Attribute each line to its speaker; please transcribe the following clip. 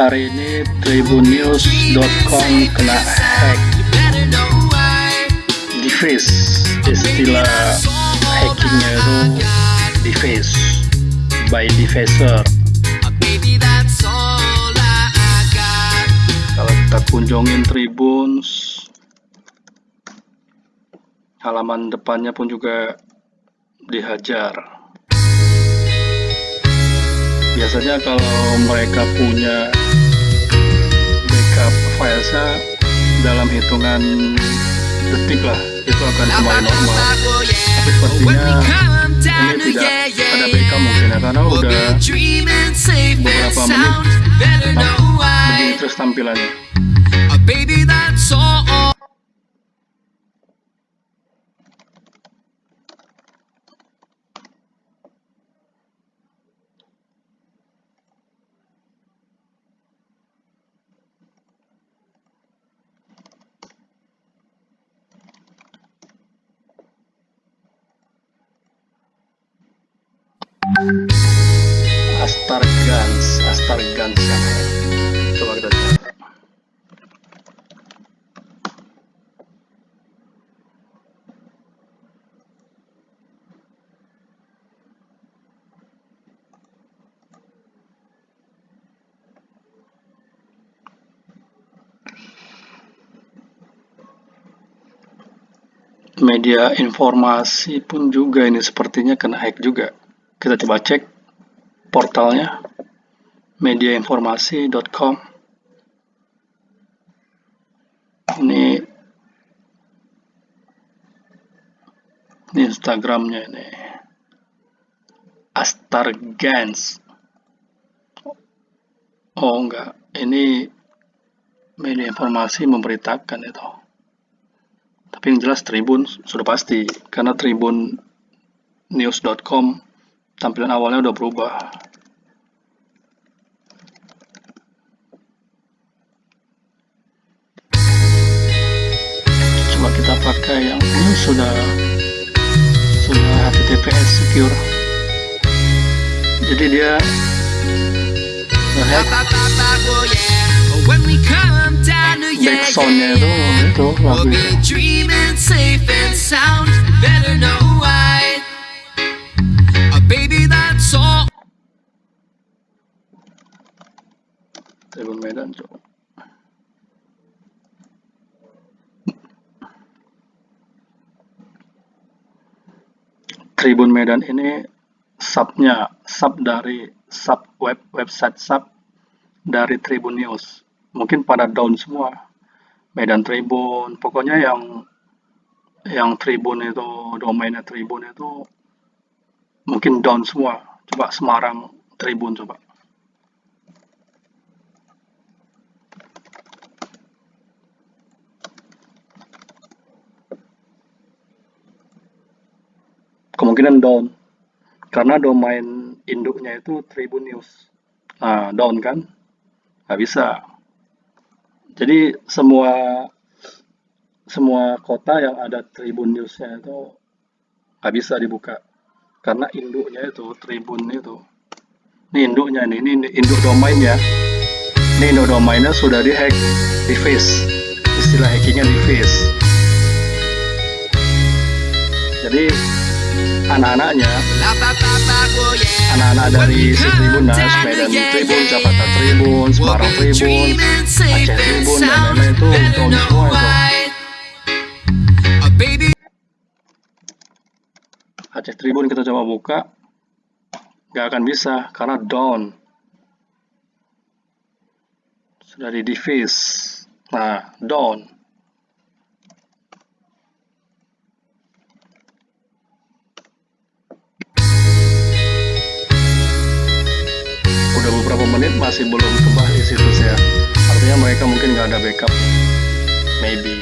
Speaker 1: Hari ini tribunnews.com kena hack. Deface istilah hackingnya itu deface by defacer. Kalau kita kunjungin tribuns halaman depannya pun juga dihajar. Biasanya kalau mereka punya backup filesnya dalam hitungan detik lah. Itu akan kembali normal. tapi sepertinya ini tidak ada backup mungkin ya karena udah beberapa menit. begini terus tampilannya Astar Guns, Astar Guns yang coba kita cari. Media informasi pun juga ini sepertinya kena hack juga. Kita coba cek portalnya mediainformasi.com ini ini Instagramnya ini. Astargans oh enggak. Ini media informasi memberitakan itu. Tapi yang jelas Tribun sudah pasti. Karena Tribun news.com tampilan awalnya udah berubah. Coba kita pakai yang ini sudah sudah HTTPS secure. Jadi dia ngehack backsoundnya itu itu lagu itu Tribun Medan coba Tribun Medan ini subnya sub dari sub web website sub dari Tribun News. Mungkin pada down semua. Medan Tribun pokoknya yang yang Tribun itu domainnya Tribun itu mungkin down semua. Coba Semarang Tribun coba kemungkinan down. Karena domain induknya itu Tribun News. Nah down kan? Nggak bisa. Jadi semua semua kota yang ada Tribun Newsnya itu nggak bisa dibuka. Karena induknya itu Tribun itu. Ini induknya nih ini induk domainnya. Ini induk domainnya sudah dihack di face istilah hackingnya di face jadi anak-anaknya. Anak-anak dari si Tribunas, Medan Tribun, Jakarta Tribun, Semarang Tribun, Aceh Tribun dan lain-lain itu down semua itu. Aceh Tribun kita coba buka. Nggak akan bisa karena down. Sudah di deface nah down menit masih belum kembali situsnya artinya mereka mungkin nggak ada backup. Maybe